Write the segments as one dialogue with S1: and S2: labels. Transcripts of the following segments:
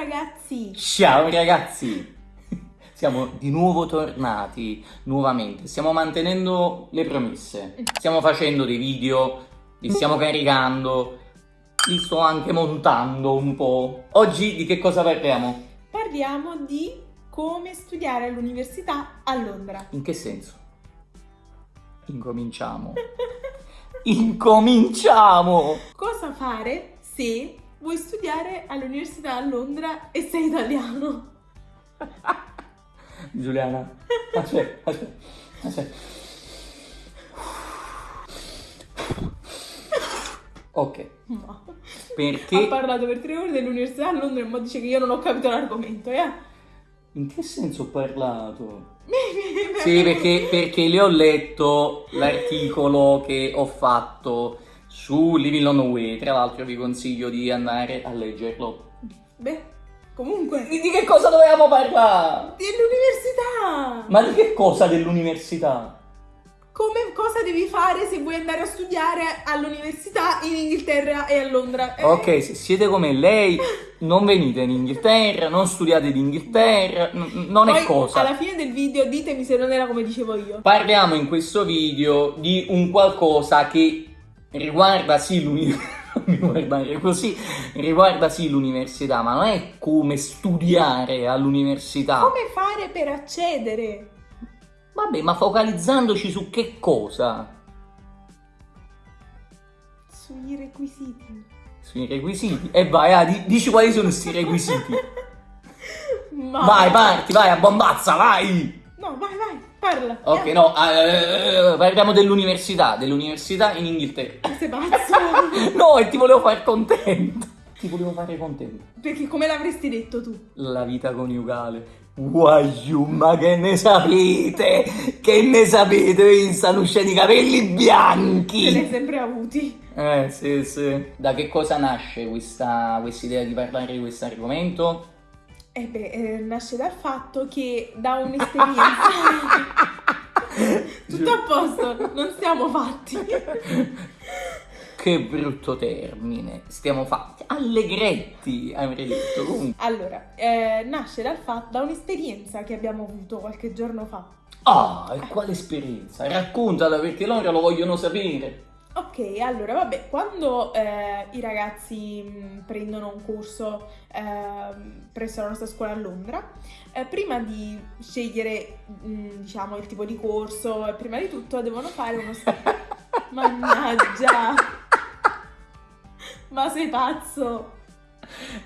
S1: ragazzi!
S2: Ciao ragazzi! Siamo di nuovo tornati, nuovamente. Stiamo mantenendo le promesse. Stiamo facendo dei video, li stiamo caricando, li sto anche montando un po'. Oggi di che cosa parliamo?
S1: Parliamo di come studiare all'università a Londra.
S2: In che senso? Incominciamo. Incominciamo!
S1: Cosa fare se vuoi studiare all'università a Londra e sei italiano?
S2: Giuliana, aspetta, aspetta, aspetta. Ok,
S1: No. Ha
S2: perché...
S1: parlato per tre ore dell'università a Londra e mo dice che io non ho capito l'argomento, eh?
S2: In che senso ho parlato? Sì, perché, perché le ho letto l'articolo che ho fatto su Living on Way. Tra l'altro vi consiglio di andare a leggerlo.
S1: Beh, comunque,
S2: Di di che cosa dovevamo parlare?
S1: dell'università!
S2: Ma di che cosa dell'università?
S1: Come, cosa devi fare se vuoi andare a studiare all'università in Inghilterra e a Londra? Eh,
S2: Ok, se siete come lei, non venite in Inghilterra, non studiate in Inghilterra, non è
S1: Poi,
S2: cosa.
S1: alla fine del video ditemi se non era come dicevo io.
S2: Parliamo in questo video di un qualcosa che riguarda sì l'università. mi guardare così, riguarda sì l'università, ma non è come studiare all'università.
S1: Come fare per accedere?
S2: Vabbè, ma focalizzandoci su che cosa?
S1: Sui requisiti.
S2: Sui requisiti. E vai, ah, di- dici quali sono questi requisiti. Vai, parti, vai, a bombazza, vai!
S1: No, vai, vai, parla.
S2: Ok,
S1: Eh,
S2: no, eh, parliamo dell'università, dell'università in Inghilterra.
S1: Sei pazzo?
S2: No, e ti volevo fare contento. Ti volevo fare contento.
S1: Perché come l'avresti detto tu?
S2: La vita coniugale. Guaiu, ma che ne sapete? Che ne sapete? In sta luce di capelli
S1: Ce l'hai
S2: bianchi.
S1: sempre avuti.
S2: Eh, sì, sì. Da che cosa nasce questa questa idea di parlare di questo argomento?
S1: Eh beh, eh, nasce dal fatto che da un'esperienza... Tutto a posto, non siamo fatti.
S2: Che brutto termine. Stiamo fatti allegretti, avrei detto. Comunque.
S1: Allora, eh, nasce dal fatto, da un'esperienza che abbiamo avuto qualche giorno fa.
S2: Ah, e quale esperienza? Raccontala perché loro lo vogliono sapere.
S1: Ok, allora vabbè, quando eh, i ragazzi mh, prendono un corso ehm, presso la nostra scuola a Londra, eh, prima di scegliere mh, diciamo il tipo di corso prima di tutto devono fare uno Mannaggia! Ma sei pazzo!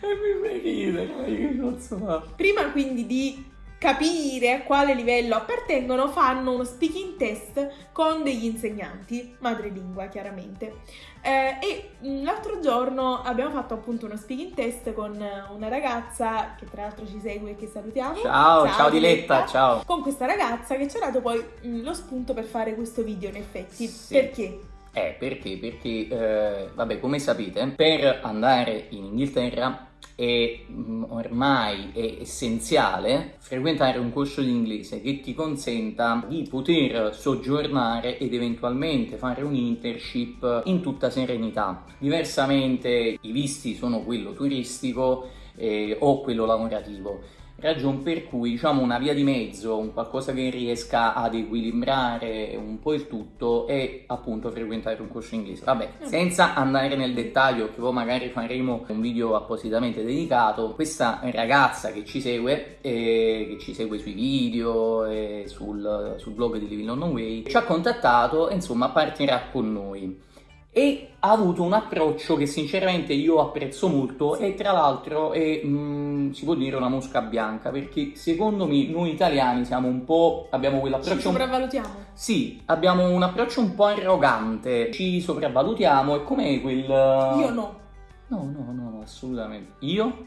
S2: E mi fai ridere, ma che cazzo fa?
S1: Prima quindi di capire a quale livello appartengono, fanno uno speaking test con degli insegnanti, madrelingua chiaramente. Eh, e mm, l'altro giorno abbiamo fatto appunto uno speaking test con eh, una ragazza che tra l'altro ci segue e che salutiamo.
S2: Ciao, ciao, Diletta, ciao.
S1: Con questa ragazza che ci ha dato poi mm, lo spunto per fare questo video in effetti.
S2: Sì.
S1: Perché?
S2: Eh, perché? Perché, eh, vabbè, come sapete, per andare in Inghilterra è mm, ormai è essenziale frequentare un corso di inglese che ti consenta di poter soggiornare ed eventualmente fare un internship in tutta serenità. Diversamente i visti sono quello turistico eh, o quello lavorativo. Ragion per cui diciamo una via di mezzo, un qualcosa che riesca ad equilibrare un po' il tutto è appunto frequentare un corso inglese. Vabbè, senza andare nel dettaglio, che poi magari faremo un video appositamente dedicato, questa ragazza che ci segue, eh, che ci segue sui video e sul, sul blog di Living London Way, ci ha contattato e insomma partirà con noi e ha avuto un approccio che sinceramente io apprezzo molto e tra l'altro è, mm, si può dire una mosca bianca perché secondo me noi italiani siamo un po' abbiamo
S1: Ci
S2: quell'approccio un-
S1: sopravvalutiamo.
S2: sì, abbiamo un approccio un po' arrogante, ci sopravvalutiamo e com'è quel
S1: Io no.
S2: No, no, no, no, assolutamente. Io?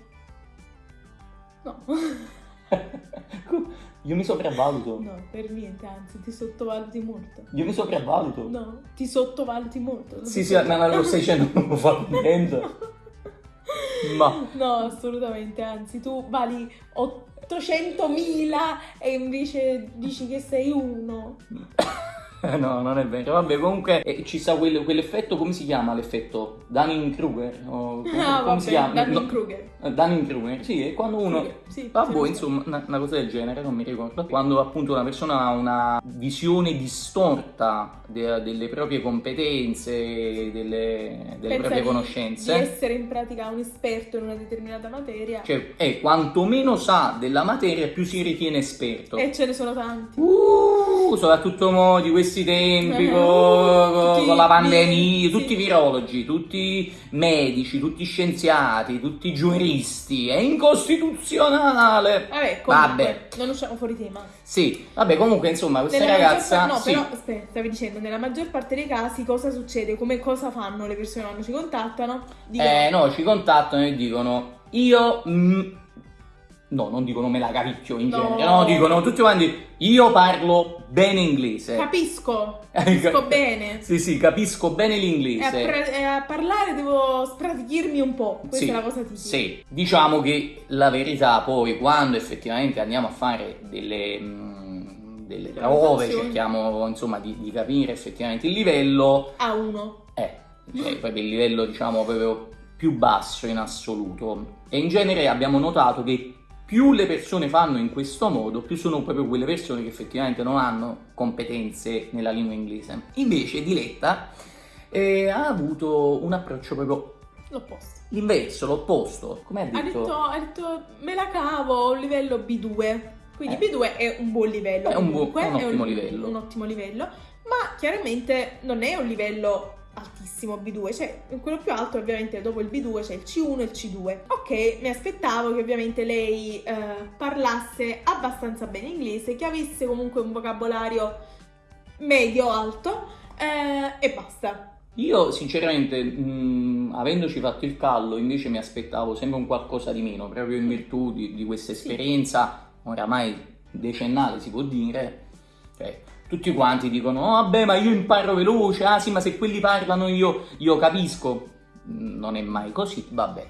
S1: No.
S2: io mi sopravvaluto.
S1: No, per niente, anzi, ti sottovaluti molto.
S2: Io mi sopravvaluto.
S1: No, ti sottovaluti molto.
S2: Sì, sì, ma lo stai dicendo non lo fa contento. Ma
S1: No, assolutamente, anzi, tu vali 800.000 e invece dici che sei uno.
S2: no, non è vero. Vabbè, comunque eh, ci sta quel- quell'effetto, come si chiama l'effetto? Dunning-Kruger? O come,
S1: Ah,
S2: come si chiama?
S1: Dunning-Kruger.
S2: No, Dunning-Kruger, sì, è quando uno...
S1: Kruger, sì,
S2: Vabbè,
S1: sì, sì.
S2: insomma, una, una cosa del genere, non mi ricordo. Quando appunto una persona ha una visione distorta de- delle proprie competenze, delle, delle proprie
S1: di-
S2: conoscenze.
S1: Di essere in pratica un esperto in una determinata materia.
S2: Cioè, è quanto meno sa della materia, più si ritiene esperto.
S1: E ce ne sono tanti.
S2: Uh, soprattutto di questi tempi,
S1: Eh,
S2: co-
S1: uh,
S2: co-
S1: tutti
S2: con la
S1: i-
S2: pandemia,
S1: sì.
S2: tutti i virologi, tutti medici, tutti scienziati, tutti giuristi, è incostituzionale.
S1: Vabbè, comunque,
S2: Vabbè.
S1: non usciamo fuori tema.
S2: Sì, vabbè, comunque insomma, questa
S1: Nella maggior
S2: ragazza...
S1: par- no,
S2: sì.
S1: però aspetta, stavi dicendo, nella maggior parte dei casi cosa succede? Come cosa fanno le persone quando ci contattano? Dicono,
S2: Eh, no, ci contattano e dicono io mm, no, non dicono me la cavicchio in
S1: No.
S2: genere, no, dicono tutti quanti io parlo bene inglese.
S1: capisco, capisco bene.
S2: Sì, sì, capisco bene
S1: a,
S2: l'inglese.
S1: e a parlare devo spratichirmi un po', questa
S2: Sì,
S1: è la cosa tipica.
S2: Sì, diciamo che la verità poi quando effettivamente andiamo a fare delle, mm, delle prove, cerchiamo insomma di, di capire effettivamente il livello,
S1: A uno.
S2: è cioè, proprio il livello diciamo proprio più basso in assoluto. E in genere abbiamo notato che più le persone fanno in questo modo, più sono proprio quelle persone che effettivamente non hanno competenze nella lingua inglese. Invece Diletta eh, ha avuto un approccio proprio
S1: L'opposto.
S2: l'inverso, l'opposto. Come ha
S1: Ha
S2: detto?
S1: ha detto, me la cavo a un livello B2. Quindi
S2: Eh.
S1: B2 è un buon livello.
S2: È un
S1: comunque,
S2: un ottimo livello.
S1: Un ottimo livello. Ma chiaramente non è un livello altissimo B2, cioè quello più alto ovviamente dopo il B2 c'è il C1 e il C2. Ok, mi aspettavo che ovviamente lei eh, parlasse abbastanza bene inglese, che avesse comunque un vocabolario medio-alto eh, e basta.
S2: Io sinceramente, mh, avendoci fatto il callo, invece mi aspettavo sempre un qualcosa di meno, proprio in virtù di, di questa
S1: Sì.
S2: esperienza oramai decennale si può dire. Cioè, tutti quanti dicono, oh, vabbè ma io imparo veloce, ah sì ma se quelli parlano io, io capisco. Non è mai così, vabbè.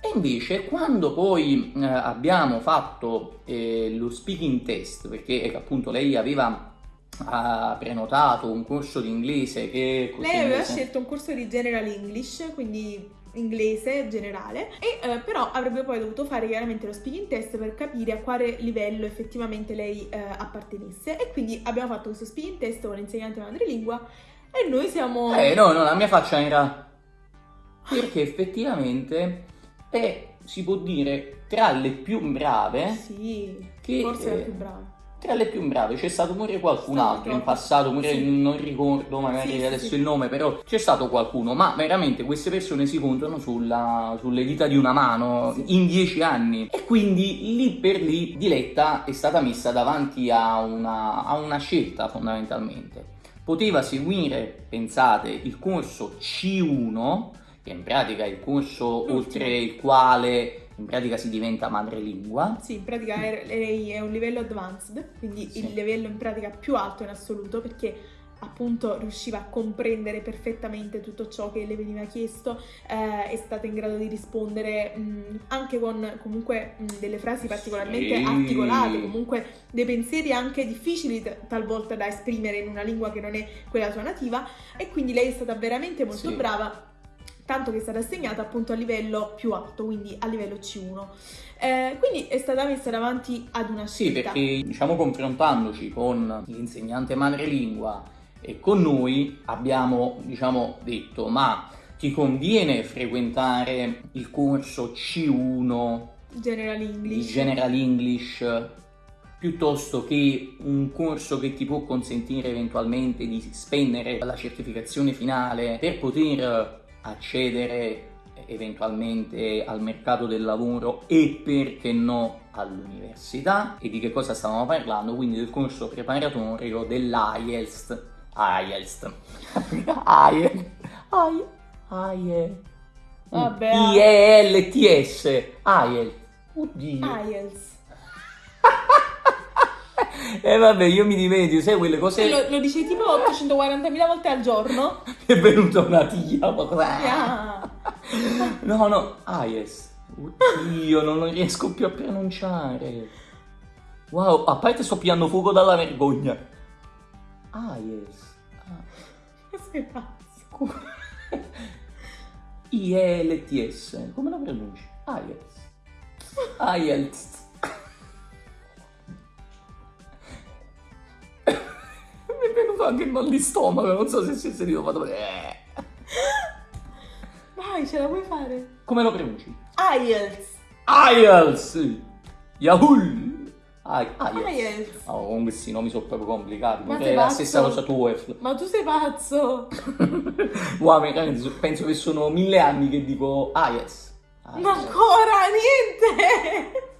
S2: E invece quando poi eh, abbiamo fatto eh, lo speaking test, perché eh, appunto lei aveva ha prenotato un corso di inglese che
S1: Lei aveva scelto un corso di General English, quindi inglese generale, e eh, però avrebbe poi dovuto fare chiaramente lo speaking test per capire a quale livello effettivamente lei eh, appartenesse. E quindi abbiamo fatto questo speaking test con l'insegnante madrelingua e noi siamo...
S2: Eh no, no, la mia faccia era perché effettivamente è, si può dire, tra le più brave,
S1: Sì,
S2: che,
S1: forse
S2: eh,
S1: la più brava.
S2: Tra le più brave, c'è stato pure qualcun altro in passato, pure
S1: Sì.
S2: non ricordo magari
S1: Sì,
S2: adesso
S1: sì.
S2: il nome, però c'è stato qualcuno, ma veramente queste persone si contano sulla- sulle dita di una mano in dieci anni e quindi lì per lì Diletta è stata messa davanti a una, a una scelta fondamentalmente. Poteva seguire, pensate, il corso C1, che in pratica è il corso oltre il quale in pratica si diventa madrelingua.
S1: Sì, in pratica lei è un livello advanced, quindi
S2: Sì.
S1: il livello in pratica più alto in assoluto perché appunto riusciva a comprendere perfettamente tutto ciò che le veniva chiesto, eh, è stata in grado di rispondere mh, anche con comunque mh, delle frasi particolarmente
S2: Sì.
S1: articolate, comunque dei pensieri anche difficili talvolta da esprimere in una lingua che non è quella sua nativa e quindi lei è stata veramente molto
S2: Sì.
S1: brava tanto che è stata assegnata appunto a livello più alto, quindi a livello C1. Eh, quindi è stata messa davanti ad una
S2: Sì,
S1: scelta.
S2: perché diciamo confrontandoci con l'insegnante madrelingua e con noi abbiamo diciamo detto ma ti conviene frequentare il corso C1
S1: General
S2: di
S1: English.
S2: General English piuttosto che un corso che ti può consentire eventualmente di spendere la certificazione finale per poter accedere eventualmente al mercato del lavoro e perché no all'università? E di che cosa stavamo parlando? Quindi del corso preparatorio dell'IELTS IELTS IELTS IELTS. I-E-L-T-S IELTS oddio
S1: IELTS.
S2: E vabbè io mi dimentico sai quelle
S1: Se
S2: cose
S1: lo, lo dice tipo 840.000 volte al giorno.
S2: è venuta una tia ma cosa-
S1: Ah.
S2: no no IELTS oddio non riesco più a pronunciare wow a parte sto pigliando fuoco dalla vergogna. Ah.
S1: Ma sei pazzo?
S2: IELTS. Come lo pronunci? IELTS. IELTS. Mi è venuto anche il mal di stomaco, non so se si è sentito fatto vedere.
S1: Vai, ce la puoi fare.
S2: Come lo pronunci?
S1: IELTS.
S2: IELTS. Yahoo. I- IELTS.
S1: IELTS.
S2: Oh, con questi nomi sono proprio complicati.
S1: Ma
S2: è la stessa cosa TOEFL.
S1: Ma tu sei pazzo.
S2: Wow, penso che sono mille anni che dico IELTS.
S1: Ma
S2: IELTS.
S1: ancora niente.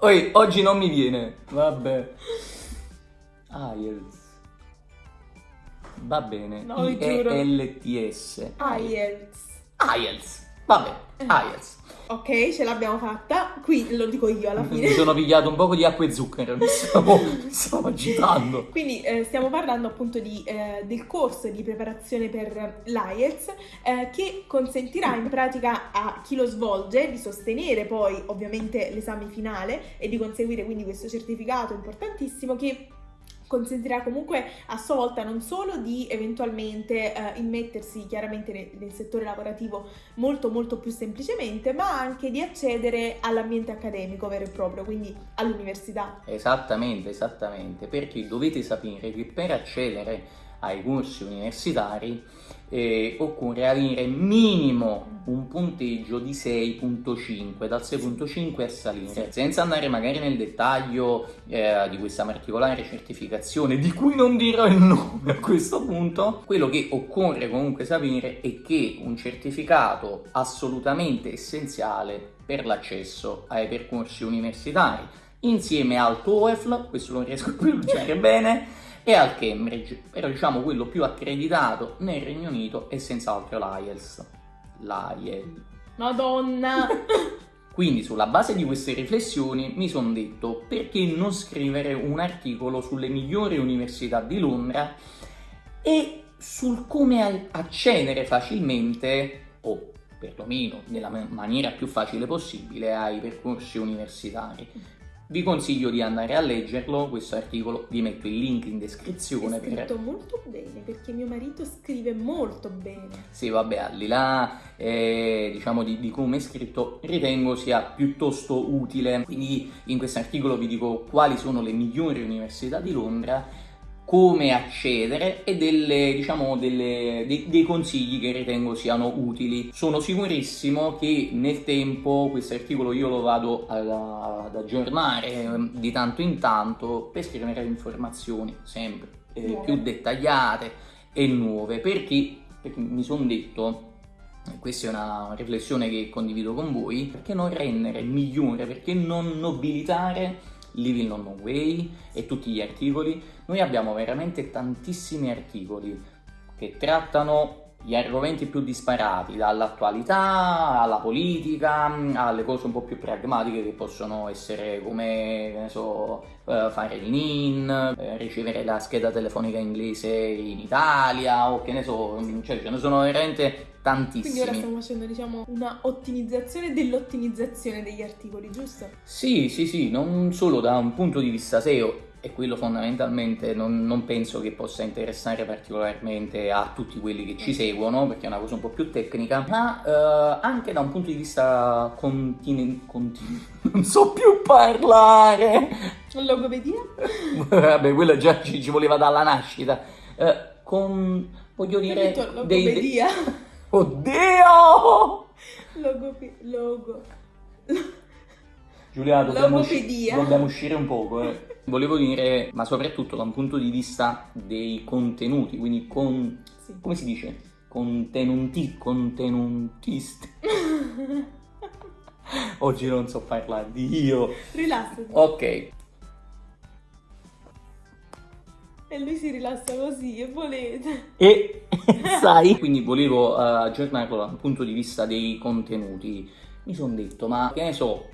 S2: Oi, oggi non mi viene. Vabbè. IELTS. Va bene.
S1: No, vi giuro.
S2: IELTS.
S1: IELTS.
S2: IELTS. Vabbè, IELTS.
S1: Ok, ce l'abbiamo fatta. Qui lo dico io alla
S2: Mi
S1: fine.
S2: sono pigliato un poco di acqua e zucchero, mi stavo, mi stavo agitando.
S1: Quindi eh, stiamo parlando appunto di, eh, del corso di preparazione per l'IELTS eh, che consentirà in pratica a chi lo svolge di sostenere poi ovviamente l'esame finale e di conseguire quindi questo certificato importantissimo che consentirà comunque a sua volta non solo di eventualmente eh, immettersi chiaramente nel, nel settore lavorativo molto molto più semplicemente, ma anche di accedere all'ambiente accademico vero e proprio, quindi all'università.
S2: Esattamente, esattamente, perché dovete sapere che per accedere ai corsi universitari eh, occorre avere minimo un punteggio di 6.5, dal 6.5 a salire, senza andare magari nel dettaglio eh, di questa particolare certificazione, di cui non dirò il nome a questo punto, quello che occorre comunque sapere è che un certificato assolutamente essenziale per l'accesso ai percorsi universitari, insieme al TOEFL, questo lo riesco a pronunciare bene, e al Cambridge, però diciamo quello più accreditato nel Regno Unito è senz'altro l'IELTS. L'IELTS.
S1: Madonna!
S2: Quindi sulla base di queste riflessioni mi sono detto perché non scrivere un articolo sulle migliori università di Londra e sul come accedere facilmente o perlomeno nella ma- maniera più facile possibile ai percorsi universitari. Vi consiglio di andare a leggerlo, questo articolo, vi metto il link in descrizione
S1: È
S2: per
S1: scritto molto bene perché mio marito scrive molto bene.
S2: Sì, vabbè, al di là eh, diciamo di, di come è scritto, ritengo sia piuttosto utile. Quindi in questo articolo vi dico quali sono le migliori università di Londra, come accedere e delle, diciamo, delle- dei, dei consigli che ritengo siano utili. Sono sicurissimo che nel tempo questo articolo io lo vado a- ad aggiornare eh, di tanto in tanto per scrivere informazioni sempre eh, più dettagliate e nuove. Perché, perché mi sono detto questa è una riflessione che condivido con voi perché non rendere migliore perché non nobilitare Living London Way e tutti gli articoli. Noi abbiamo veramente tantissimi articoli che trattano gli argomenti più disparati, dall'attualità alla politica, alle cose un po' più pragmatiche che possono essere come, so, eh, fare l'IN, eh, ricevere la scheda telefonica inglese in Italia o che ne so, cioè ce ne sono veramente
S1: Quindi ora
S2: tantissimi.
S1: stiamo facendo, diciamo, una ottimizzazione dell'ottimizzazione degli articoli, giusto?
S2: Sì, sì, sì, non solo da un punto di vista SEO, e quello fondamentalmente non, non penso che possa interessare particolarmente a tutti quelli che ci seguono, perché è una cosa un po' più tecnica, ma eh, anche da un punto di vista continu- continu- non so più parlare.
S1: Logopedia?
S2: Vabbè, quello già ci, ci voleva dalla nascita. Eh, con, voglio dire,
S1: detto
S2: dei...
S1: logopedia.
S2: Oddio!
S1: Logope... Logo...
S2: Giulia, dobbiamo, usci- dobbiamo uscire un poco. eh. Volevo dire, ma soprattutto da un punto di vista dei contenuti, quindi con...
S1: Sì.
S2: come si dice? Contenuti, contenutisti. Oggi non so parlare, Dio.
S1: Rilassati.
S2: Ok,
S1: E lui si rilassa così, e volete.
S2: e sai, quindi volevo eh, aggiornarlo da un punto di vista dei contenuti. Mi sono detto, ma che ne so,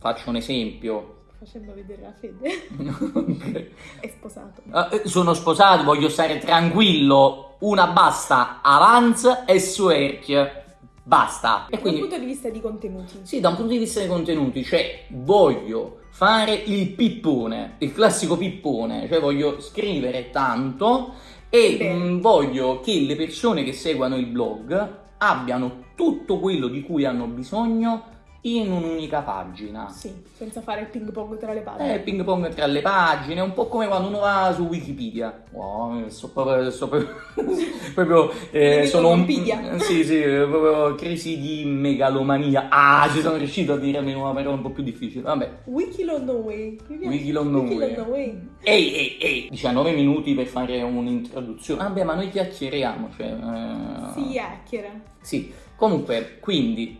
S2: faccio un esempio.
S1: Facendo vedere la fede. È sposato.
S2: Eh, sono sposato, voglio stare tranquillo. Una basta, avanza e suerchia. Basta. E
S1: Da un
S2: quindi,
S1: punto di vista di contenuti.
S2: sì, da un punto di vista dei contenuti, cioè voglio fare il pippone, il classico pippone, cioè voglio scrivere tanto E mh, voglio che le persone che seguono il blog abbiano tutto quello di cui hanno bisogno in un'unica pagina.
S1: Sì, senza fare il ping pong tra le pagine.
S2: Eh, ping pong tra le pagine, un po' come quando uno va su Wikipedia. Wow, so proprio, so proprio, proprio eh, sono un
S1: Wikipedia.
S2: sì, sì, proprio crisi di megalomania. Ah, ci sono riuscito a dirmi una parola un po' più difficile. Vabbè.
S1: Wikilonoway. Mi piace.
S2: Wikilonoway.
S1: Wikilonoway.
S2: Ehi, ehi, ehi, 19 minuti per fare un'introduzione. Vabbè, ma noi chiacchieriamo, cioè eh,
S1: Si chiacchiera.
S2: sì, comunque, quindi...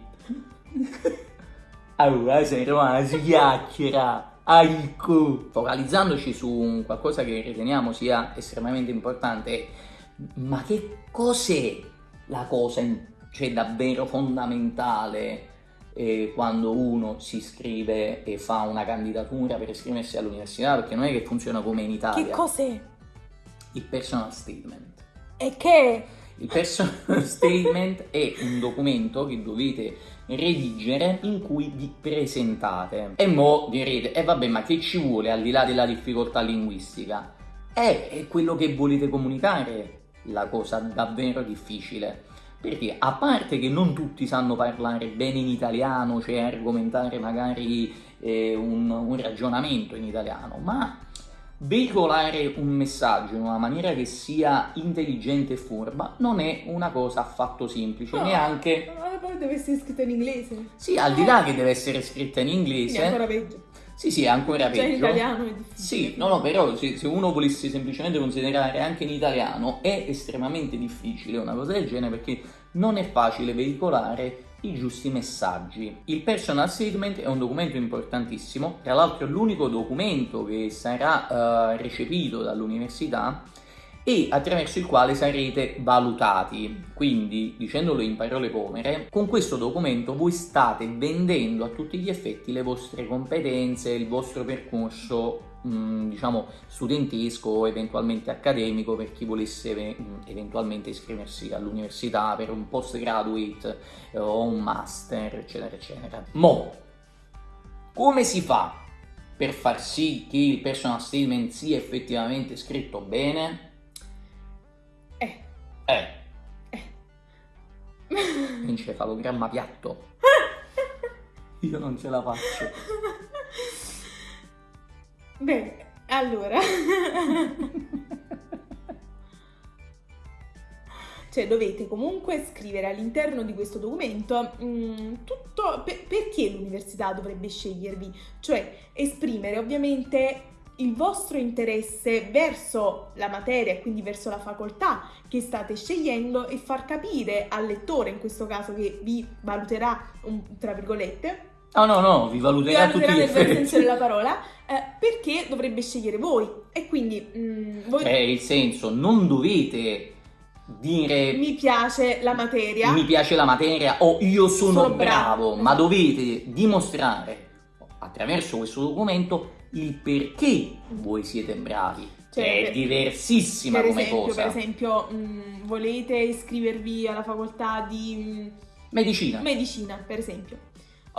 S2: allora, sei romana, si chiacchiera, aico. Focalizzandoci su un qualcosa che riteniamo sia estremamente importante, ma che cos'è la cosa, cioè davvero fondamentale eh, quando uno si iscrive e fa una candidatura per iscriversi all'università? Perché non è che funziona come in Italia.
S1: Che cos'è?
S2: Il personal statement.
S1: E che?
S2: Il personal statement è un documento che dovete redigere in cui vi presentate. E mo direte, e vabbè, ma che ci vuole al di là della difficoltà linguistica? È, è quello che volete comunicare la cosa davvero difficile. Perché a parte che non tutti sanno parlare bene in italiano, cioè argomentare magari eh, un, un ragionamento in italiano, ma veicolare un messaggio in una maniera che sia intelligente e furba non è una cosa affatto semplice,
S1: No.
S2: neanche...
S1: Ma poi deve essere scritto in inglese.
S2: Sì, al di là che deve essere scritta in
S1: Quindi è
S2: inglese,
S1: ancora peggio.
S2: sì, sì, è ancora
S1: Già in
S2: peggio.
S1: italiano è difficile.
S2: Sì, no, no, però se, se uno volesse semplicemente considerare anche in italiano è estremamente difficile una cosa del genere perché non è facile veicolare i giusti messaggi. Il personal statement è un documento importantissimo, tra l'altro è l'unico documento che sarà eh, recepito dall'università e attraverso il quale sarete valutati. Quindi, dicendolo in parole povere, con questo documento voi state vendendo a tutti gli effetti le vostre competenze, il vostro percorso mh, diciamo studentesco o eventualmente accademico per chi volesse mh, eventualmente iscriversi all'università per un postgraduate eh, o un master eccetera eccetera. Mo come si fa per far sì che il personal statement sia effettivamente scritto bene?
S1: Eh.
S2: eh.
S1: Eh.
S2: encefalogramma piatto. Io non ce la faccio
S1: Bene, allora. cioè dovete comunque scrivere all'interno di questo documento mm, tutto per- perché l'università dovrebbe scegliervi, cioè esprimere ovviamente il vostro interesse verso la materia e quindi verso la facoltà che state scegliendo e far capire al lettore, in questo caso che vi valuterà, un- tra virgolette,
S2: no no no vi valuterà a tutti gli effetti
S1: senso della parola, eh, perché dovrebbe scegliere voi e quindi mm, voi
S2: Cioè, il senso, non dovete dire
S1: mi piace la materia.
S2: mi piace la materia o io sono,
S1: Sono bravo.
S2: bravo, ma dovete dimostrare attraverso questo documento il perché voi siete bravi.
S1: Cioè,
S2: è diversissima
S1: per
S2: come
S1: esempio,
S2: cosa.
S1: per esempio, mm, volete iscrivervi alla facoltà di mm,
S2: Medicina.
S1: medicina, per esempio.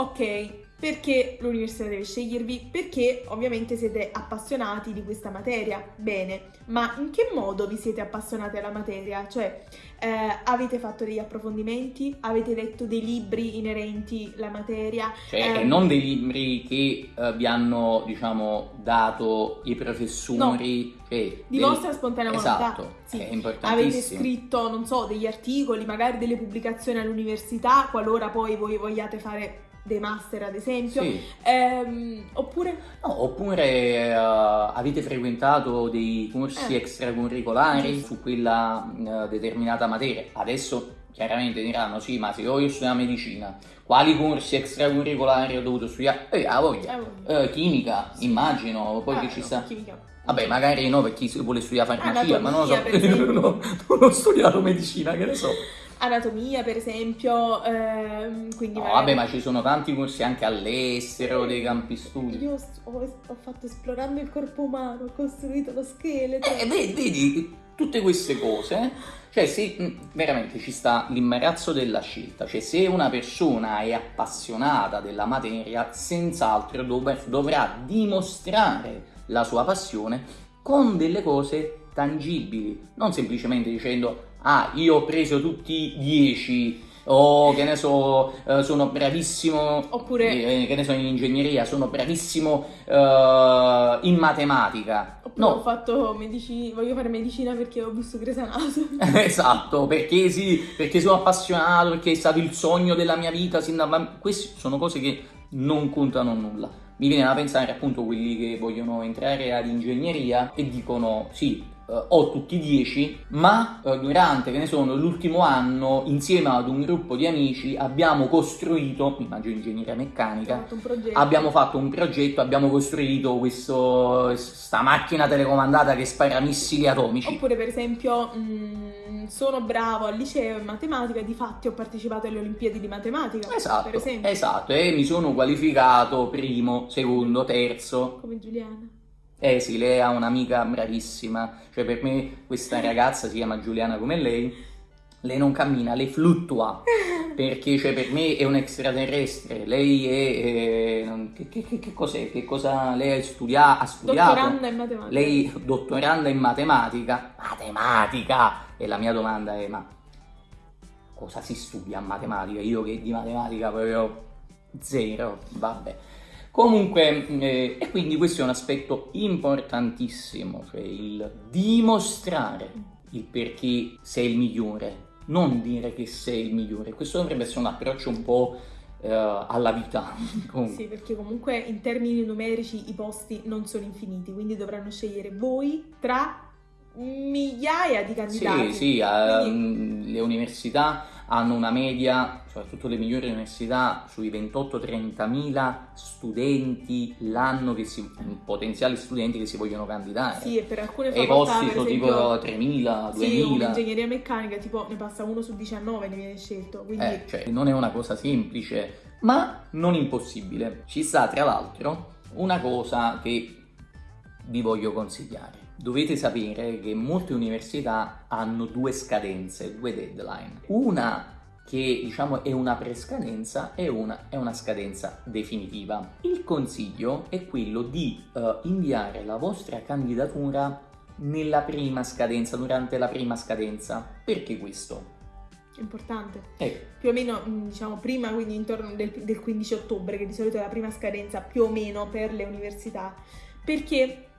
S1: Ok, perché l'università deve scegliervi? Perché ovviamente siete appassionati di questa materia. Bene, ma in che modo vi siete appassionati alla materia? Cioè, eh, avete fatto degli approfondimenti? Avete letto dei libri inerenti alla materia?
S2: Cioè,
S1: Eh,
S2: non dei libri che eh, vi hanno, diciamo, dato i professori. cioè,
S1: Di
S2: del-
S1: vostra spontanea volontà?
S2: Esatto,
S1: Sì.
S2: è
S1: Avete
S2: importantissimo.
S1: scritto, non so, degli articoli, magari delle pubblicazioni all'università, qualora poi voi vogliate fare dei master, ad esempio.
S2: Sì.
S1: Ehm, oppure
S2: No, oppure eh, avete frequentato dei corsi
S1: Eh.
S2: extracurricolari
S1: Giusto.
S2: su quella eh, determinata materia. Adesso chiaramente diranno sì, ma se io io studio medicina, quali corsi extracurricolari ho dovuto studiare? Eh, a voglia.
S1: eh,
S2: Eh, chimica, immagino, poi
S1: Ah,
S2: che ci
S1: no,
S2: sta.
S1: chimica.
S2: Vabbè, magari no per chi vuole studiare farmacia, ma non lo so. Non ho studiato medicina, che ne so.
S1: Anatomia, per esempio, ehm, quindi
S2: No,
S1: magari-
S2: vabbè, ma ci sono tanti corsi anche all'estero, dei campi studi.
S1: Io ho, ho fatto esplorando il corpo umano, ho costruito lo scheletro.
S2: Eh, vedi, vedi, tutte queste cose, cioè se veramente ci sta l'imbarazzo della scelta, cioè se una persona è appassionata della materia, senz'altro dov- dovrà dimostrare la sua passione con delle cose tangibili, non semplicemente dicendo ah io ho preso tutti 10 o che ne so, eh, sono bravissimo,
S1: Oppure...
S2: eh, che ne so, in ingegneria, sono bravissimo eh, in matematica.
S1: Oppure ho fatto medicina, voglio fare medicina perché ho visto Grey's Anatomy.
S2: esatto, perché sì, perché sono appassionato, perché è stato il sogno della mia vita sin da bambino. Queste sono cose che non contano nulla. Mi viene da pensare appunto quelli che vogliono entrare ad ingegneria e dicono sì, uh, ho tutti 10, ma uh, durante, che ne sono, l'ultimo anno, insieme ad un gruppo di amici, abbiamo costruito, immagino ingegneria meccanica,
S1: fatto
S2: abbiamo fatto un progetto, abbiamo costruito questa macchina telecomandata che spara missili atomici.
S1: Oppure per esempio, mh, sono bravo al liceo in matematica, di fatti ho partecipato alle Olimpiadi di matematica.
S2: Esatto, esatto, e mi sono qualificato primo, secondo, terzo.
S1: Come Giuliana.
S2: Eh sì, lei ha un'amica bravissima, cioè per me questa ragazza si chiama Giuliana come lei, lei non cammina, lei fluttua, perché cioè, per me è un extraterrestre, lei è... Eh, che, che, che, cos'è? Che cosa lei ha, studia, ha studiato?
S1: Dottoranda in matematica.
S2: Lei dottoranda in matematica? Matematica! E la mia domanda è, ma cosa si studia a matematica? Io che di matematica proprio zero, vabbè. Comunque, eh, e quindi questo è un aspetto importantissimo, cioè il dimostrare il perché sei il migliore, non dire che sei il migliore. Questo dovrebbe essere un approccio un po' eh, alla vita.
S1: sì, perché comunque in termini numerici i posti non sono infiniti, quindi dovranno scegliere voi tra migliaia di candidati.
S2: Sì, sì, uh, quindi... le università hanno una media, soprattutto le migliori università, sui 28-30 mila studenti l'anno, che si, potenziali studenti che si vogliono candidare.
S1: Sì, e per alcune
S2: facoltà,
S1: E i posti
S2: sono tipo 3.000, 2.000. Sì,
S1: ingegneria meccanica tipo ne passa uno su 19, ne viene scelto. Quindi...
S2: Eh, cioè, non è una cosa semplice, ma non impossibile. Ci sta, tra l'altro, una cosa che vi voglio consigliare dovete sapere che molte università hanno due scadenze, due deadline. Una che diciamo è una prescadenza e una è una scadenza definitiva. Il consiglio è quello di uh, inviare la vostra candidatura nella prima scadenza, durante la prima scadenza. Perché questo?
S1: Importante.
S2: Eh.
S1: Più o meno, mm, diciamo, prima, quindi intorno del, del 15 ottobre, che di solito è la prima scadenza più o meno per le università. Perché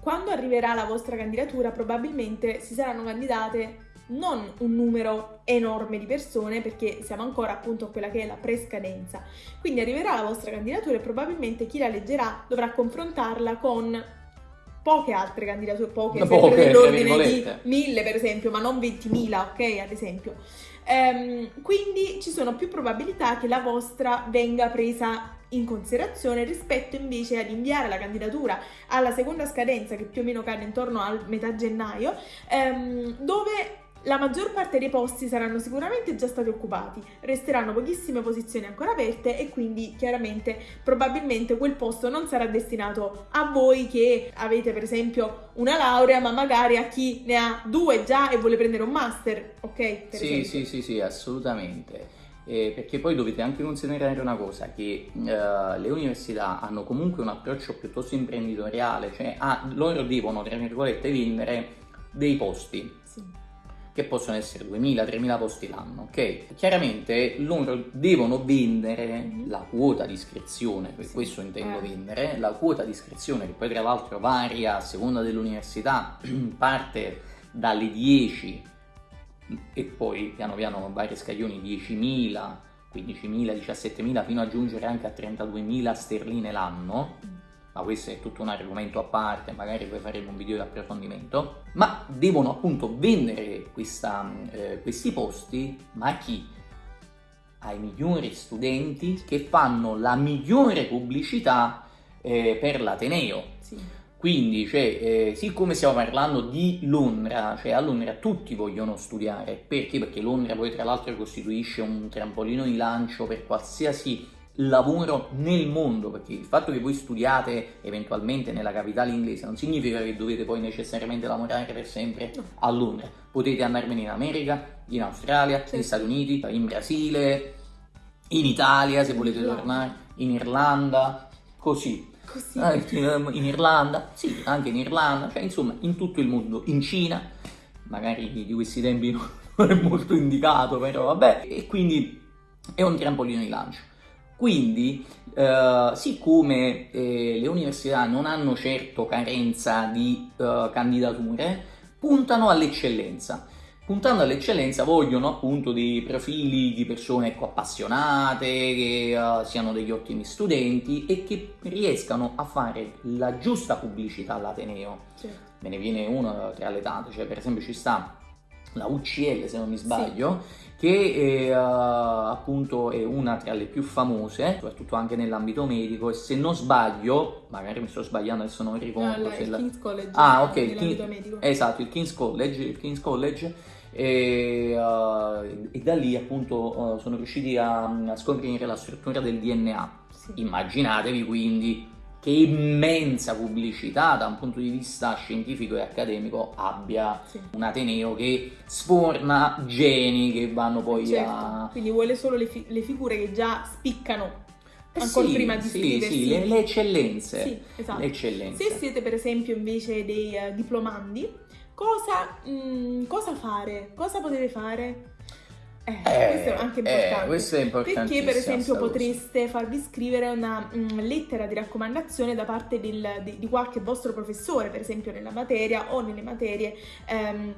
S1: quando arriverà la vostra candidatura probabilmente si saranno candidate non un numero enorme di persone perché siamo ancora appunto a quella che è la prescadenza. Quindi arriverà la vostra candidatura e probabilmente chi la leggerà dovrà confrontarla con poche altre candidature, poche, poche dell'ordine di mille per esempio, ma non 20.000, ok, ad esempio. Ehm, quindi ci sono più probabilità che la vostra venga presa in considerazione rispetto invece ad inviare la candidatura alla seconda scadenza che più o meno cade intorno al metà gennaio ehm, dove la maggior parte dei posti saranno sicuramente già stati occupati, resteranno pochissime posizioni ancora aperte e quindi chiaramente probabilmente quel posto non sarà destinato a voi che avete per esempio una laurea ma magari a chi ne ha due già e vuole prendere un master, ok? Per
S2: sì, sì, sì, sì, assolutamente eh, perché poi dovete anche considerare una cosa, che eh, le università hanno comunque un approccio piuttosto imprenditoriale, cioè ah, loro devono, tra virgolette, vendere dei posti.
S1: Sì.
S2: Che possono essere 2000-3000 posti l'anno, ok? Chiaramente loro devono vendere mm-hmm. la quota di iscrizione, per sì. questo intendo eh. vendere, la quota di iscrizione che poi tra l'altro varia a seconda dell'università, parte dalle 10 e poi piano piano varie scaglioni 10.000, 15.000, 17.000 fino a giungere anche a 32.000 sterline l'anno ma questo è tutto un argomento a parte, magari poi faremo un video di approfondimento, ma devono appunto vendere questa, eh, questi posti, ma a chi? Ai migliori studenti che fanno la migliore pubblicità eh, per l'Ateneo.
S1: Sì.
S2: Quindi, cioè, eh, siccome stiamo parlando di Londra, cioè a Londra tutti vogliono studiare, perché? Perché Londra poi tra l'altro costituisce un trampolino di lancio per qualsiasi lavoro nel mondo, perché il fatto che voi studiate eventualmente nella capitale inglese non significa che dovete poi necessariamente lavorare per sempre a Londra, potete andarvene in America, in Australia, sì. negli Stati Uniti, in Brasile, in Italia se volete tornare, in Irlanda, così.
S1: Così.
S2: Ah, in Irlanda, sì, anche in Irlanda, cioè insomma in tutto il mondo, in Cina, magari di questi tempi non è molto indicato, però vabbè, e quindi è un trampolino di lancio. Quindi, eh, siccome eh, le università non hanno certo carenza di eh, candidature, puntano all'eccellenza. Puntando all'eccellenza vogliono appunto dei profili di persone ecco, appassionate, che uh, siano degli ottimi studenti e che riescano a fare la giusta pubblicità all'Ateneo. Certo. Me ne viene uno tra le tante, cioè per esempio ci sta la UCL se non mi sbaglio, sì che è, uh, appunto è una tra le più famose, soprattutto anche nell'ambito medico, e se non sbaglio, magari mi sto sbagliando adesso non ricordo.
S1: No, il
S2: la...
S1: King's College.
S2: Ah, ok, il King... esatto, il King's College, il King's College e, uh, e, da lì appunto uh, sono riusciti a, a, scoprire la struttura del DNA. Sì. Immaginatevi quindi che immensa pubblicità da un punto di vista scientifico e accademico abbia sì. un Ateneo che sforna geni che vanno poi
S1: certo.
S2: a...
S1: Quindi vuole solo le, fi- le figure che già spiccano eh ancora sì, prima di
S2: sì, Sì, le, le eccellenze.
S1: Sì, esatto.
S2: le eccellenze.
S1: Se siete per esempio invece dei uh, diplomandi, cosa, mh, mm, cosa fare? Cosa potete fare? Eh, eh, questo è anche
S2: eh, importante. Eh, questo è importante.
S1: Perché, per esempio, potreste cosa. farvi scrivere una mh, lettera di raccomandazione da parte del, di, di, qualche vostro professore, per esempio nella materia o nelle materie. Ehm,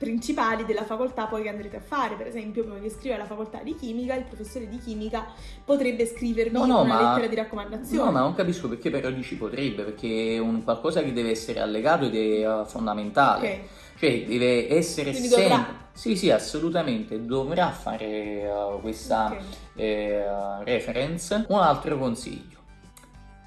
S1: principali della facoltà poi che andrete a fare. Per esempio, prima di iscrivere alla facoltà di chimica, il professore di chimica potrebbe scrivervi no, no, una ma... lettera di raccomandazione.
S2: No, ma non capisco perché però dici potrebbe, perché è un qualcosa che deve essere allegato ed è uh, fondamentale. Okay. Cioè, deve essere
S1: Quindi sempre... Dovrà.
S2: Sì, sì, assolutamente, dovrà fare uh, questa okay. eh, reference. Un altro consiglio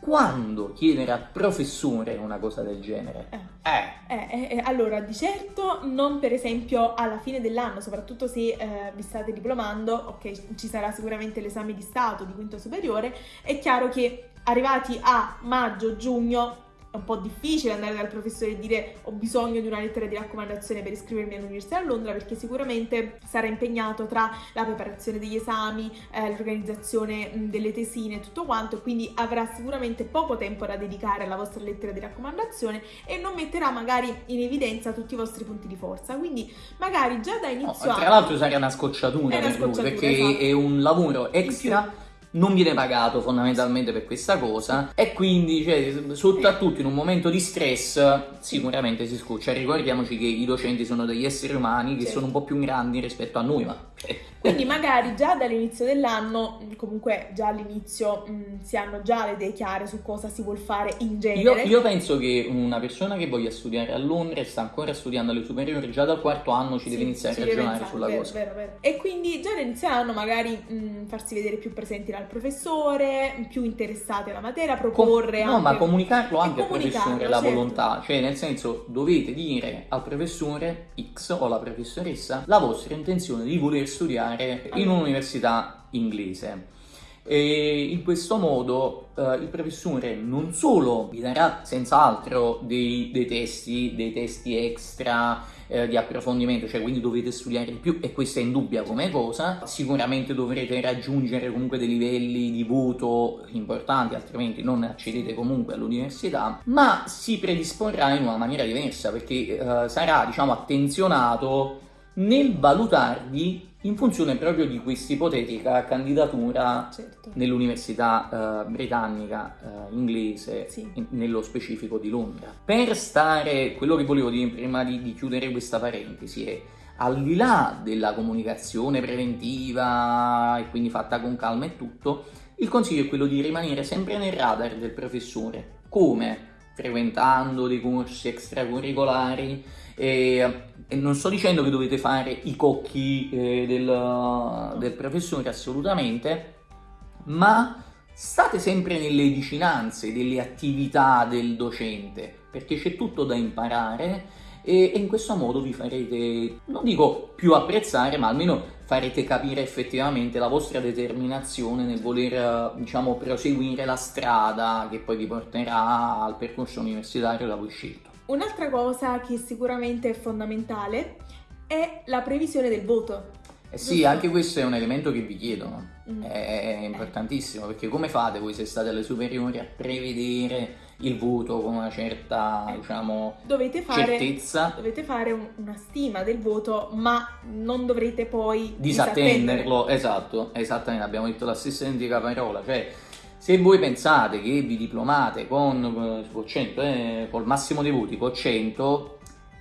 S2: quando chiedere al professore una cosa del genere?
S1: Eh. Eh. Eh, eh. allora, di certo non per esempio alla fine dell'anno, soprattutto se eh, vi state diplomando, ok, ci sarà sicuramente l'esame di Stato di quinto superiore, è chiaro che arrivati a maggio-giugno è un po' difficile andare dal professore e dire ho bisogno di una lettera di raccomandazione per iscrivermi all'Università di Londra perché sicuramente sarà impegnato tra la preparazione degli esami, eh, l'organizzazione delle tesine e tutto quanto quindi avrà sicuramente poco tempo da dedicare alla vostra lettera di raccomandazione e non metterà magari in evidenza tutti i vostri punti di forza. Quindi magari già da inizio
S2: no, Tra l'altro sarà una scocciatura, per lui perché esatto. è un lavoro extra non viene pagato fondamentalmente per questa cosa e quindi cioè, soprattutto in un momento di stress sicuramente si scoccia ricordiamoci che i docenti sono degli esseri umani che certo. sono un po' più grandi rispetto a noi ma
S1: quindi magari già dall'inizio dell'anno, comunque già all'inizio mh, mm, si hanno già le idee chiare su cosa si vuol fare in genere.
S2: Io, io, penso che una persona che voglia studiare a Londra e sta ancora studiando alle superiori, già dal quarto anno ci sì, deve iniziare a ragionare pensare, sulla
S1: vero,
S2: cosa.
S1: Vero, vero. E quindi già dall'inizio dell'anno magari mh, mm, farsi vedere più presenti dal professore, più interessati alla materia, proporre
S2: Com-
S1: No,
S2: ma comunicarlo anche al professore la certo. volontà, cioè nel senso dovete dire al professore X o alla professoressa la vostra intenzione di voler studiare in un'università inglese. E in questo modo eh, il professore non solo vi darà senz'altro dei, dei, testi, dei testi extra eh, di approfondimento, cioè quindi dovete studiare di più e questa è indubbia come cosa, sicuramente dovrete raggiungere comunque dei livelli di voto importanti, altrimenti non accedete comunque all'università, ma si predisporrà in una maniera diversa perché eh, sarà diciamo attenzionato nel valutarvi in funzione proprio di questa ipotetica candidatura certo. nell'università uh, britannica uh, inglese, sì. in, nello specifico di Londra. Per stare, quello che volevo dire prima di, di chiudere questa parentesi è al di là della comunicazione preventiva e quindi fatta con calma e tutto, il consiglio è quello di rimanere sempre nel radar del professore. Come? Frequentando dei corsi extracurricolari, e, e non sto dicendo che dovete fare i cocchi eh, del, del professore assolutamente, ma state sempre nelle vicinanze delle attività del docente, perché c'è tutto da imparare e, e, in questo modo vi farete, non dico più apprezzare, ma almeno farete capire effettivamente la vostra determinazione nel voler, diciamo, proseguire la strada che poi vi porterà al percorso universitario da voi scelto.
S1: Un'altra cosa che sicuramente è fondamentale è la previsione del voto.
S2: Eh sì, anche questo è un elemento che vi chiedono, mm. è, importantissimo, perché come fate voi se state alle superiori a prevedere il voto con una certa, eh, diciamo,
S1: dovete fare,
S2: certezza?
S1: Dovete fare un, una stima del voto, ma non dovrete poi
S2: disattenderlo. Esatto, esattamente, abbiamo detto la stessa identica parola, cioè se voi pensate che vi diplomate con, con 100, eh, col massimo dei voti, con 100,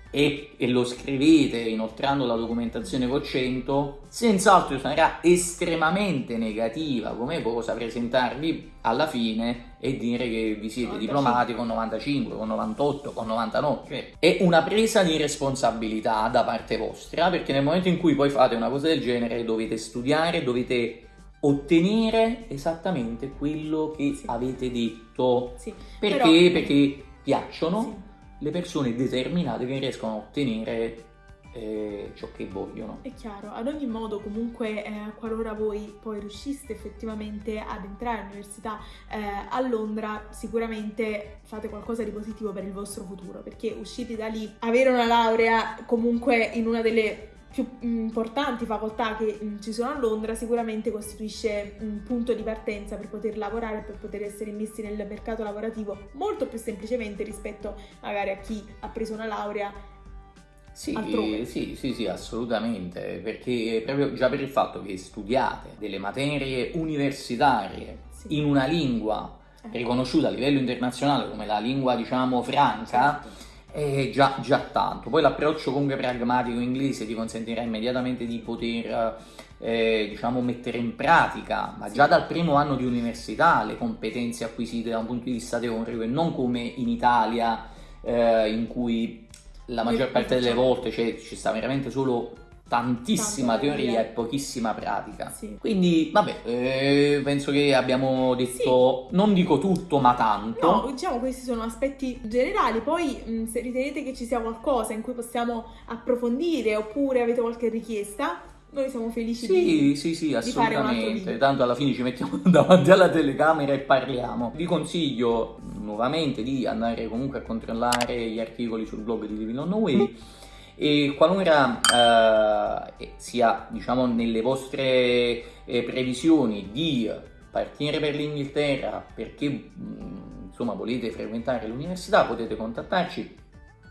S2: e, e, lo scrivete inoltrando la documentazione con 100, senz'altro sarà estremamente negativa come cosa presentarvi alla fine e dire che vi siete 95. diplomati con 95, con 98, con 99. Cioè, è una presa di responsabilità da parte vostra perché nel momento in cui poi fate una cosa del genere dovete studiare, dovete ottenere esattamente quello che sì. avete detto. Sì. Perché? Però... Perché piacciono. Sì le persone determinate che riescono a ottenere eh, ciò che vogliono.
S1: È chiaro, ad ogni modo comunque eh, qualora voi poi riusciste effettivamente ad entrare all'università eh, a Londra sicuramente fate qualcosa di positivo per il vostro futuro perché usciti da lì, avere una laurea comunque in una delle più importanti facoltà che ci sono a Londra sicuramente costituisce un punto di partenza per poter lavorare, per poter essere immessi nel mercato lavorativo molto più semplicemente rispetto magari a chi ha preso una laurea
S2: sì, sì, sì, sì, assolutamente, perché proprio già per il fatto che studiate delle materie universitarie sì. in una lingua eh. riconosciuta a livello internazionale come la lingua, diciamo, franca, certo è già, già tanto. Poi l'approccio comunque pragmatico inglese ti consentirà immediatamente di poter eh, diciamo mettere in pratica, ma già dal primo anno di università, le competenze acquisite da un punto di vista teorico e non come in Italia eh, in cui la maggior parte delle volte cioè, ci sta veramente solo tantissima teoria e pochissima pratica. Sì. Quindi, vabbè, eh, penso che abbiamo detto, sì. non dico tutto, ma tanto.
S1: No, diciamo questi sono aspetti generali, poi mh, se ritenete che ci sia qualcosa in cui possiamo approfondire oppure avete qualche richiesta, noi siamo felici
S2: sì,
S1: di
S2: Sì, sì, assolutamente. Tanto alla fine ci mettiamo davanti alla telecamera e parliamo. Vi consiglio nuovamente di andare comunque a controllare gli articoli sul blog di the Way e qualora eh, sia diciamo nelle vostre eh, previsioni di partire per l'Inghilterra perché mh, insomma volete frequentare l'università potete contattarci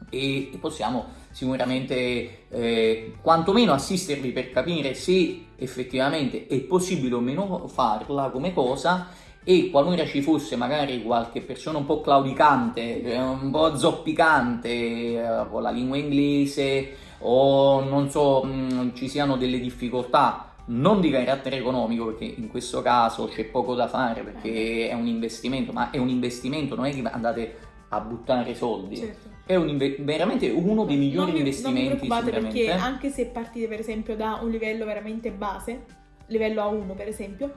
S2: e, e possiamo sicuramente eh, quantomeno assistervi per capire se effettivamente è possibile o meno farla come cosa e qualora ci fosse magari qualche persona un po' claudicante, eh, un po' zoppicante eh, con la lingua inglese o non so, mm, ci siano delle difficoltà non di carattere economico perché in questo caso c'è poco da fare perché è un investimento, ma è un investimento, non è che andate a buttare soldi. Certo. È un veramente uno dei migliori non investimenti.
S1: Non vi perché anche se partite per esempio da un livello veramente base, livello A1 per esempio,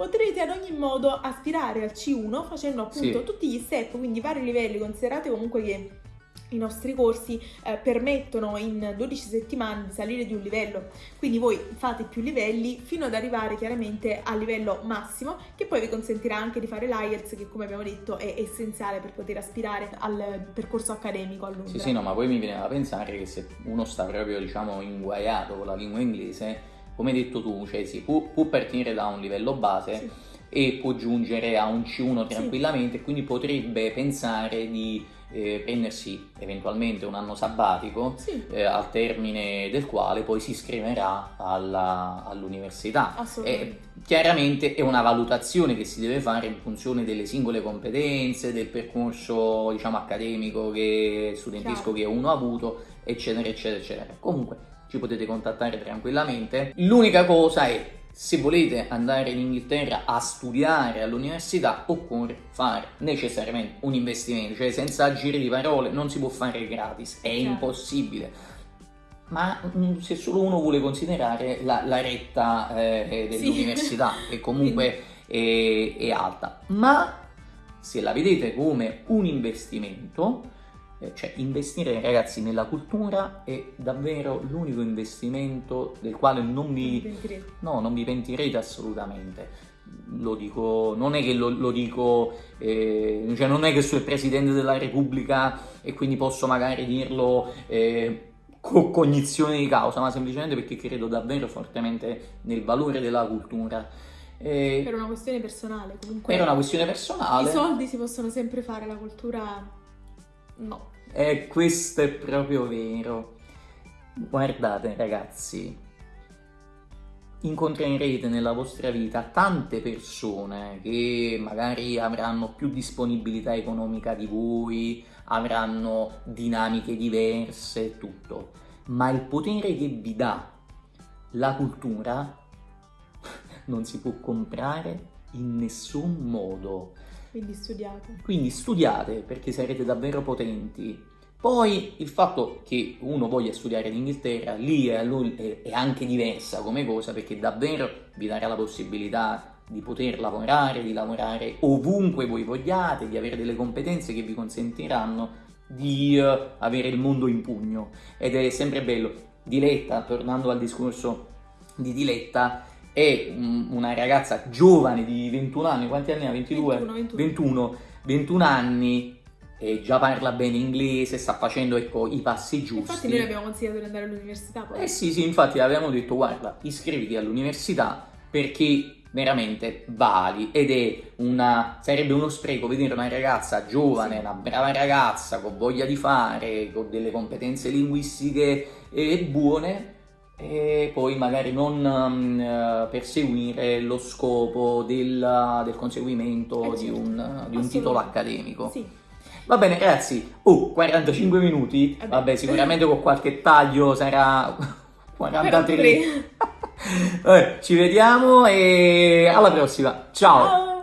S1: potrete ad ogni modo aspirare al C1 facendo appunto sì. tutti gli step, quindi vari livelli, considerate comunque che i nostri corsi eh, permettono in 12 settimane di salire di un livello, quindi voi fate più livelli fino ad arrivare chiaramente al livello massimo che poi vi consentirà anche di fare l'IELTS che come abbiamo detto è essenziale per poter aspirare al percorso accademico a Londra.
S2: Sì, sì, no, ma poi mi viene da pensare che se uno sta proprio diciamo inguaiato con la lingua inglese come hai detto tu, cioè sì, può, può partire da un livello base sì. e può giungere a un C1 tranquillamente, sì. quindi potrebbe pensare di eh, prendersi eventualmente un anno sabbatico sì. eh, al termine del quale poi si iscriverà alla, all'università. E, chiaramente è una valutazione che si deve fare in funzione delle singole competenze, del percorso diciamo accademico che studentesco Chiaro. che uno ha avuto, eccetera, eccetera, eccetera. Comunque ci potete contattare tranquillamente. L'unica cosa è se volete andare in Inghilterra a studiare all'università occorre fare necessariamente un investimento, cioè senza giri di parole non si può fare gratis, è certo. impossibile. Ma mm, se solo uno vuole considerare la, la retta eh, dell'università, sì. che comunque è, è alta, ma se la vedete come un investimento, eh, cioè investire ragazzi nella cultura è davvero l'unico investimento del quale non vi, no, non vi pentirete assolutamente lo dico, non è che lo, lo dico, eh, cioè non è che sono il Presidente della Repubblica e quindi posso magari dirlo eh, con cognizione di causa, ma semplicemente perché credo davvero fortemente nel valore della cultura.
S1: E per una questione personale, comunque.
S2: Per una questione personale.
S1: I soldi si possono sempre fare, la cultura no.
S2: E questo è proprio vero. Guardate ragazzi, incontrerete nella vostra vita tante persone che magari avranno più disponibilità economica di voi, avranno dinamiche diverse e tutto, ma il potere che vi dà la cultura non si può comprare in nessun modo.
S1: Quindi studiate.
S2: Quindi studiate perché sarete davvero potenti poi il fatto che uno voglia studiare in Inghilterra, lì è, è, anche diversa come cosa perché davvero vi darà la possibilità di poter lavorare, di lavorare ovunque voi vogliate, di avere delle competenze che vi consentiranno di uh, avere il mondo in pugno. Ed è sempre bello. Diletta, tornando al discorso di Diletta, è un, una ragazza giovane di 21 anni, quanti anni ha? 22? 21, 21. 21, 21 anni e già parla bene inglese, sta facendo ecco, i passi giusti.
S1: Infatti noi abbiamo consigliato di andare all'università
S2: poi. Eh sì, sì, infatti avevamo detto guarda, iscriviti all'università perché veramente vali ed è una sarebbe uno spreco vedere una ragazza giovane, sì. una brava ragazza con voglia di fare, con delle competenze linguistiche e buone e poi magari non um, perseguire lo scopo del, del conseguimento eh, certo. di un, di un titolo accademico.
S1: Sì.
S2: Va bene ragazzi, oh, 45 minuti, eh vabbè sicuramente con qualche taglio sarà 43. Vabbè, ci vediamo e alla prossima, ciao. Ciao.